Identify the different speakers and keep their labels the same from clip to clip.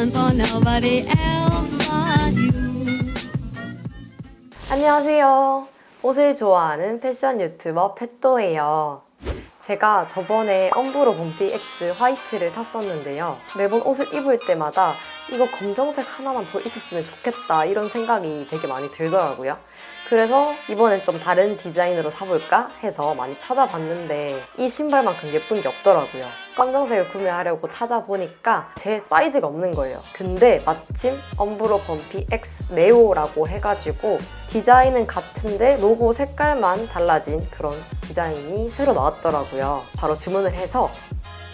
Speaker 1: falling for nobody else but you.
Speaker 2: 안녕하세요. 옷을 좋아하는 패션 유튜버 펫도예요. 제가 저번에 엄브로 봄피 X 화이트를 샀었는데요. 매번 옷을 입을 때마다 이거 검정색 하나만 더 있었으면 좋겠다 이런 생각이 되게 많이 들더라고요. 그래서 이번엔 좀 다른 디자인으로 사볼까 해서 많이 찾아봤는데 이 신발만큼 예쁜 게 없더라고요. 검정색을 구매하려고 찾아보니까 제 사이즈가 없는 거예요. 근데 마침 엄브로 범피 X 네오라고 해가지고 디자인은 같은데 로고 색깔만 달라진 그런 디자인이 새로 나왔더라고요. 바로 주문을 해서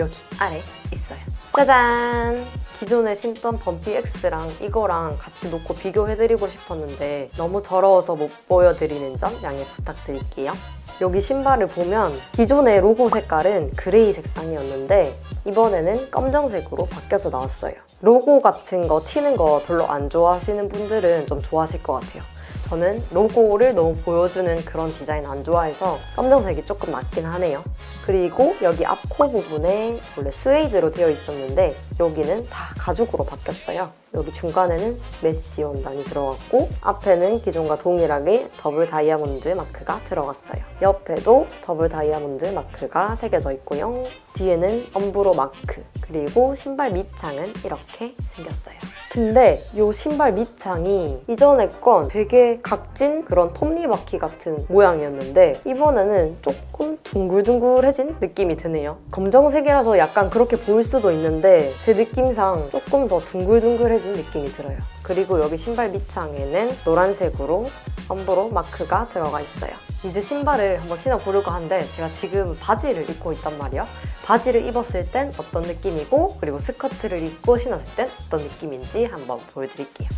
Speaker 2: 여기 아래 있어요. 짜잔! 기존에 신던 범피 X랑 이거랑 같이 놓고 비교해드리고 싶었는데 너무 더러워서 못 보여드리는 점 양해 부탁드릴게요. 여기 신발을 보면 기존의 로고 색깔은 gray 색상이었는데 이번에는 검정색으로 바뀌어서 나왔어요. 로고 같은 거 튀는 거 별로 안 좋아하시는 분들은 좀 좋아하실 것 같아요. 저는 로고를 너무 보여주는 그런 디자인 안 좋아해서 검정색이 조금 낫긴 하네요. 그리고 여기 앞코 부분에 원래 스웨이드로 되어 있었는데 여기는 다 가죽으로 바뀌었어요. 여기 중간에는 mesh 원단이 들어갔고 앞에는 기존과 동일하게 더블 다이아몬드 마크가 들어갔어요. 옆에도 더블 다이아몬드 마크가 새겨져 있고요. 뒤에는 엄브로 마크 그리고 신발 밑창은 이렇게 생겼어요. 근데 이 신발 밑창이 이전에 건 되게 각진 그런 톱니바퀴 같은 모양이었는데 이번에는 조금 둥글둥글해진 느낌이 드네요. 검정색이라서 약간 그렇게 보일 수도 있는데 제 느낌상 조금 더 둥글둥글해진 느낌이 들어요. 그리고 여기 신발 밑창에는 노란색으로 엄브로 마크가 들어가 있어요. 이제 신발을 한번 신어보려고 하는데 제가 지금 바지를 입고 있단 말이에요. 바지를 입었을 땐 어떤 느낌이고 그리고 스커트를 입고 신었을 땐 어떤 느낌인지 한번 보여드릴게요.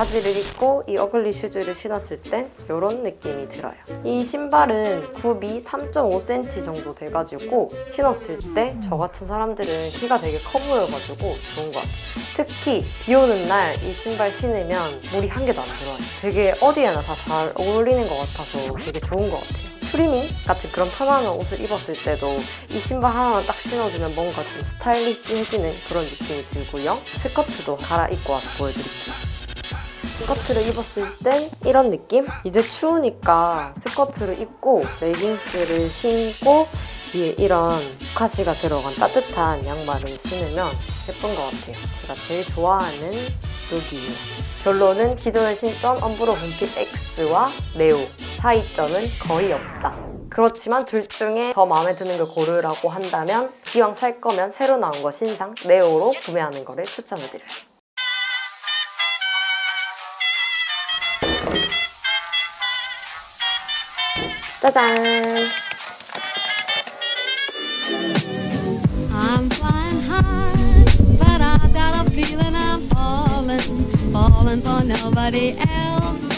Speaker 2: 바지를 입고 이 어글리 슈즈를 신었을 땐 이런 느낌이 들어요. 이 신발은 굽이 3.5cm 정도 돼가지고 신었을 때 저 같은 사람들은 키가 되게 커 보여가지고 좋은 것 같아요. 특히 비 오는 날 이 신발 신으면 물이 한 개도 안 들어와요. 되게 어디에나 다 잘 어울리는 것 같아서 되게 좋은 것 같아요. 트레이닝 같은 그런 편안한 옷을 입었을 때도 이 신발 하나만 딱 신어주면 뭔가 좀 stylish해지는 그런 느낌이 들고요. 스커트도 갈아입고 와서 보여드릴게요. 스커트를 입었을 땐 이런 느낌? 이제 추우니까 스커트를 입고 레깅스를 신고 위에 이런 카시가 들어간 따뜻한 양말을 신으면 예쁜 것 같아요. 제가 제일 좋아하는 룩이에요. 결론은 기존에 신던 엄브로 봄핏 X와 네오 차이점은 거의 없다. 그렇지만 둘 중에 더 마음에 드는 걸 고르라고 한다면 기왕 살 거면 새로 나온 거 신상 네오로 구매하는 거를 추천해드려요.
Speaker 1: I'm flying high, but I got a feeling I'm falling, falling for nobody else